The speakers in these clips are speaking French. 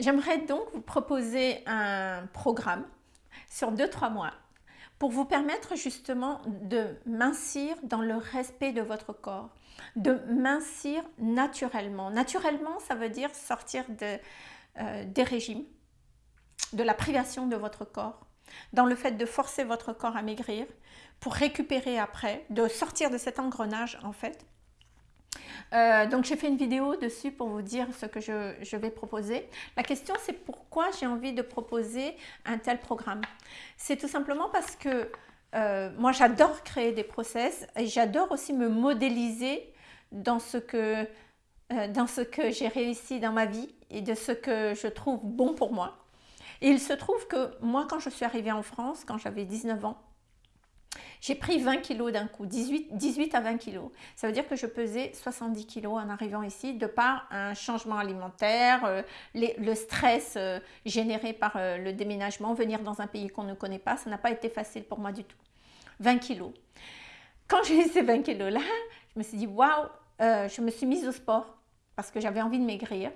J'aimerais donc vous proposer un programme sur 2-3 mois pour vous permettre justement de mincir dans le respect de votre corps, de mincir naturellement. Naturellement, ça veut dire sortir euh, des régimes, de la privation de votre corps, dans le fait de forcer votre corps à maigrir pour récupérer après, de sortir de cet engrenage en fait. Euh, donc j'ai fait une vidéo dessus pour vous dire ce que je, vais proposer. La question c'est pourquoi j'ai envie de proposer un tel programme? C'est tout simplement parce que euh, moi j'adore créer des process et j'adore aussi me modéliser dans ce que, euh, que j'ai réussi dans ma vie et de ce que je trouve bon pour moi. Il se trouve que moi, quand je suis arrivée en France, quand j'avais 19 ans, j'ai pris 20 kilos d'un coup, 18, 18 à 20 kilos. Ça veut dire que je pesais 70 kilos en arrivant ici, de par un changement alimentaire, euh, le stress euh, généré par euh, le déménagement, venir dans un pays qu'on ne connaît pas, ça n'a pas été facile pour moi du tout. 20 kilos. Quand j'ai eu ces 20 kilos-là, je me suis dit, waouh, je me suis mise au sport parce que j'avais envie de maigrir.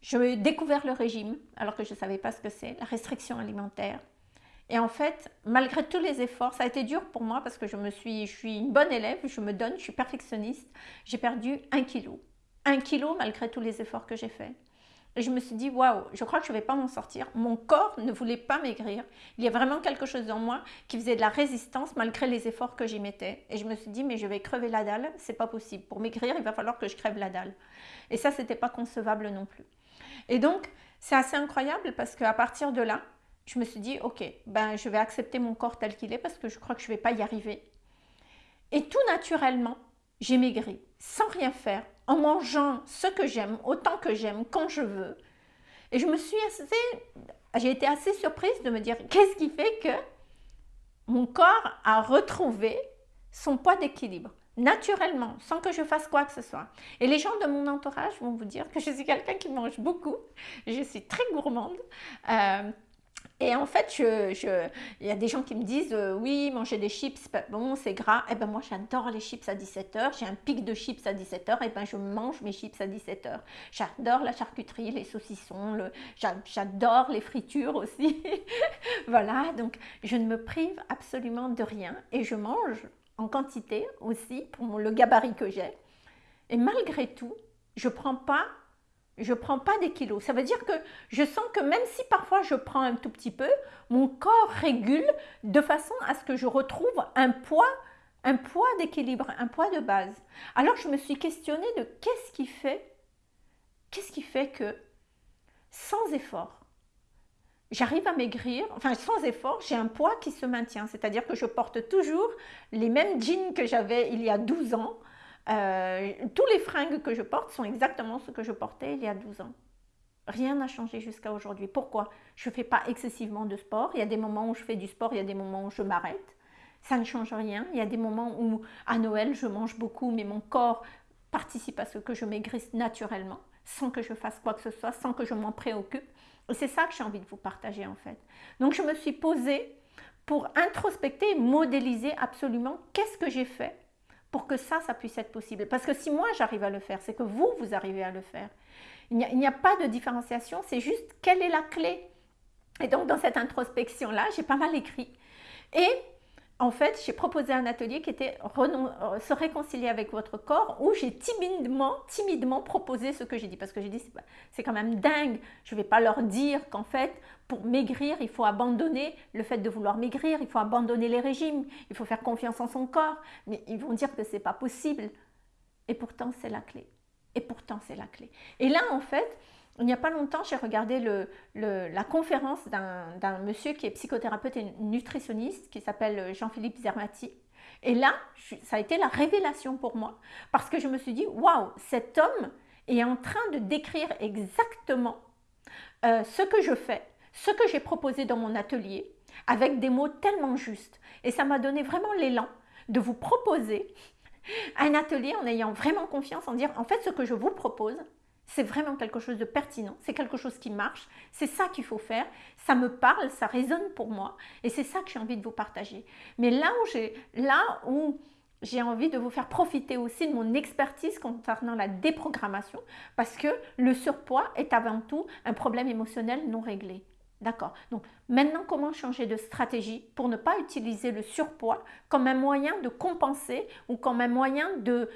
J'ai découvert le régime, alors que je ne savais pas ce que c'est, la restriction alimentaire. Et en fait, malgré tous les efforts, ça a été dur pour moi parce que je, me suis, je suis une bonne élève, je me donne, je suis perfectionniste. J'ai perdu un kilo. Un kilo malgré tous les efforts que j'ai faits. Et je me suis dit, waouh, je crois que je ne vais pas m'en sortir. Mon corps ne voulait pas maigrir. Il y a vraiment quelque chose dans moi qui faisait de la résistance malgré les efforts que j'y mettais. Et je me suis dit, mais je vais crever la dalle, c'est pas possible. Pour maigrir, il va falloir que je crève la dalle. Et ça, c'était pas concevable non plus. Et donc, c'est assez incroyable parce qu'à partir de là, je me suis dit, ok, ben, je vais accepter mon corps tel qu'il est parce que je crois que je ne vais pas y arriver. Et tout naturellement, j'ai maigri, sans rien faire, en mangeant ce que j'aime, autant que j'aime, quand je veux. Et je me suis assez, j'ai été assez surprise de me dire, qu'est-ce qui fait que mon corps a retrouvé son poids d'équilibre naturellement, sans que je fasse quoi que ce soit. Et les gens de mon entourage vont vous dire que je suis quelqu'un qui mange beaucoup, je suis très gourmande, euh, et en fait, il y a des gens qui me disent euh, oui, manger des chips, bon, c'est gras. Eh ben moi, j'adore les chips à 17h. J'ai un pic de chips à 17h. Et ben je mange mes chips à 17h. J'adore la charcuterie, les saucissons. J'adore les fritures aussi. voilà, donc je ne me prive absolument de rien. Et je mange en quantité aussi pour le gabarit que j'ai. Et malgré tout, je ne prends pas je ne prends pas des kilos. Ça veut dire que je sens que même si parfois je prends un tout petit peu, mon corps régule de façon à ce que je retrouve un poids, un poids d'équilibre, un poids de base. Alors je me suis questionnée de qu'est-ce qui fait, qu'est-ce qui fait que sans effort, j'arrive à maigrir, enfin sans effort, j'ai un poids qui se maintient. C'est-à-dire que je porte toujours les mêmes jeans que j'avais il y a 12 ans, euh, tous les fringues que je porte sont exactement ce que je portais il y a 12 ans. Rien n'a changé jusqu'à aujourd'hui. Pourquoi? Je ne fais pas excessivement de sport. Il y a des moments où je fais du sport, il y a des moments où je m'arrête. Ça ne change rien. Il y a des moments où à Noël, je mange beaucoup, mais mon corps participe à ce que je maigrisse naturellement, sans que je fasse quoi que ce soit, sans que je m'en préoccupe. C'est ça que j'ai envie de vous partager en fait. Donc je me suis posée pour introspecter modéliser absolument qu'est-ce que j'ai fait pour que ça, ça puisse être possible. Parce que si moi j'arrive à le faire, c'est que vous, vous arrivez à le faire. Il n'y a, pas de différenciation, c'est juste quelle est la clé. Et donc dans cette introspection-là, j'ai pas mal écrit. Et en fait, j'ai proposé un atelier qui était euh, se réconcilier avec votre corps où j'ai timidement, timidement proposé ce que j'ai dit. Parce que j'ai dit, c'est quand même dingue. Je ne vais pas leur dire qu'en fait, pour maigrir, il faut abandonner le fait de vouloir maigrir, il faut abandonner les régimes, il faut faire confiance en son corps. Mais ils vont dire que ce n'est pas possible. Et pourtant, c'est la clé. Et pourtant, c'est la clé. Et là, en fait, il n'y a pas longtemps, j'ai regardé la conférence d'un monsieur qui est psychothérapeute et nutritionniste, qui s'appelle Jean-Philippe Zermati. Et là, ça a été la révélation pour moi, parce que je me suis dit, waouh, cet homme est en train de décrire exactement euh, ce que je fais, ce que j'ai proposé dans mon atelier, avec des mots tellement justes. Et ça m'a donné vraiment l'élan de vous proposer un atelier en ayant vraiment confiance, en dire, en fait, ce que je vous propose, c'est vraiment quelque chose de pertinent, c'est quelque chose qui marche, c'est ça qu'il faut faire, ça me parle, ça résonne pour moi et c'est ça que j'ai envie de vous partager. Mais là où, là où j'ai envie de vous faire profiter aussi de mon expertise concernant la déprogrammation parce que le surpoids est avant tout un problème émotionnel non réglé. D'accord Donc maintenant, comment changer de stratégie pour ne pas utiliser le surpoids comme un moyen de compenser ou comme un moyen de,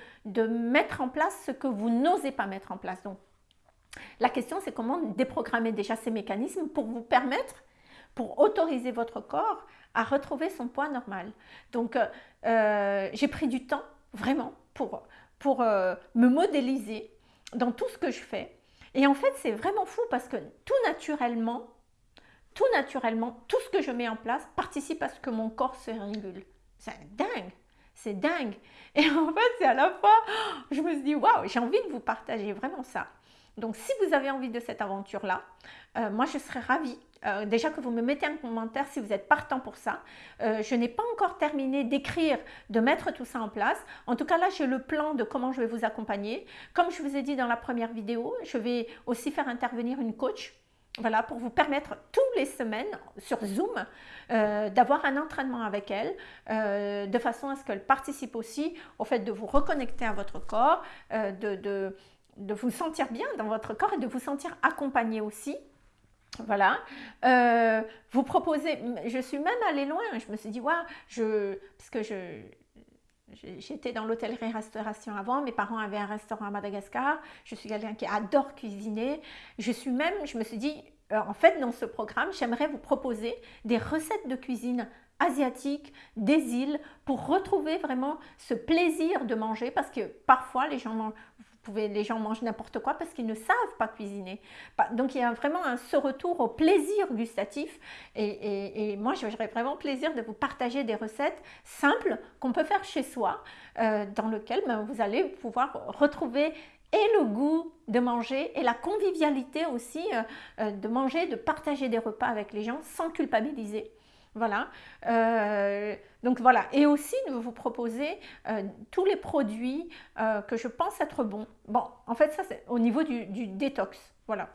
mettre en place ce que vous n'osez pas mettre en place? Donc la question, c'est comment déprogrammer déjà ces mécanismes pour vous permettre, pour autoriser votre corps à retrouver son poids normal? Donc euh, euh, j'ai pris du temps vraiment pour, pour euh, me modéliser dans tout ce que je fais. Et en fait, c'est vraiment fou parce que tout naturellement, tout naturellement, tout ce que je mets en place participe à ce que mon corps se régule. C'est dingue, c'est dingue. Et en fait, c'est à la fois, je me suis dit, waouh, j'ai envie de vous partager vraiment ça. Donc, si vous avez envie de cette aventure-là, euh, moi, je serais ravie. Euh, déjà que vous me mettez un commentaire si vous êtes partant pour ça. Euh, je n'ai pas encore terminé d'écrire, de mettre tout ça en place. En tout cas, là, j'ai le plan de comment je vais vous accompagner. Comme je vous ai dit dans la première vidéo, je vais aussi faire intervenir une coach voilà, pour vous permettre tous les semaines sur Zoom euh, d'avoir un entraînement avec elle, euh, de façon à ce qu'elle participe aussi au fait de vous reconnecter à votre corps, euh, de, de, vous sentir bien dans votre corps et de vous sentir accompagné aussi. Voilà, vous proposez, je suis même allée loin, je me suis dit, waouh, je, parce que je, J'étais dans l'hôtellerie-restauration avant, mes parents avaient un restaurant à Madagascar, je suis quelqu'un qui adore cuisiner. Je suis même, je me suis dit, euh, en fait, dans ce programme, j'aimerais vous proposer des recettes de cuisine asiatique des îles pour retrouver vraiment ce plaisir de manger parce que parfois les gens mangent, pouvez, les gens mangent n'importe quoi parce qu'ils ne savent pas cuisiner. Donc il y a vraiment un, ce retour au plaisir gustatif et, moi j'aurais vraiment plaisir de vous partager des recettes simples qu'on peut faire chez soi euh, dans lesquelles ben, vous allez pouvoir retrouver et le goût de manger et la convivialité aussi euh, euh, de manger, de partager des repas avec les gens sans culpabiliser. Voilà. Euh, donc voilà. Et aussi de vous proposer euh, tous les produits euh, que je pense être bons. Bon, en fait, ça c'est au niveau du, détox. Voilà.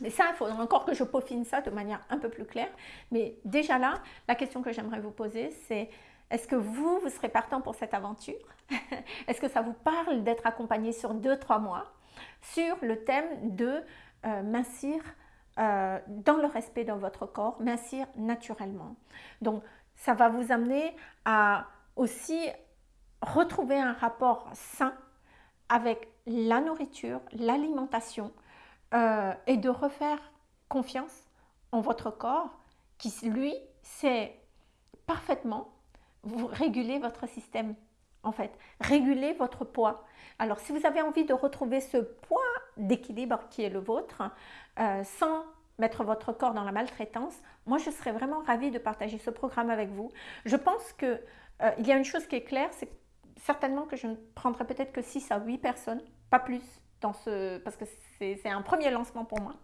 Mais ça, il faudra encore que je peaufine ça de manière un peu plus claire. Mais déjà là, la question que j'aimerais vous poser, c'est est-ce que vous, vous serez partant pour cette aventure? Est-ce que ça vous parle d'être accompagné sur 2-3 mois sur le thème de mincir euh, dans le respect de votre corps, mincir naturellement. Donc, ça va vous amener à aussi retrouver un rapport sain avec la nourriture, l'alimentation euh, et de refaire confiance en votre corps qui, lui, sait parfaitement vous réguler votre système, en fait, réguler votre poids. Alors, si vous avez envie de retrouver ce poids d'équilibre qui est le vôtre, euh, sans mettre votre corps dans la maltraitance, moi je serais vraiment ravie de partager ce programme avec vous. Je pense qu'il euh, y a une chose qui est claire, c'est certainement que je ne prendrai peut-être que 6 à 8 personnes, pas plus, parce que c'est un premier lancement pour moi.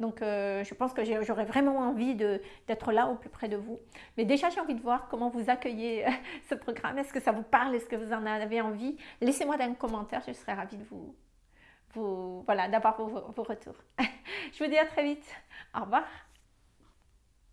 Donc euh, je pense que j'aurais vraiment envie d'être là au plus près de vous. Mais déjà j'ai envie de voir comment vous accueillez ce programme. Est-ce que ça vous parle? Est-ce que vous en avez envie? Laissez-moi dans un commentaire, je serais ravie de vous, voilà, d'avoir vos retours. Je vous dis à très vite. Au revoir.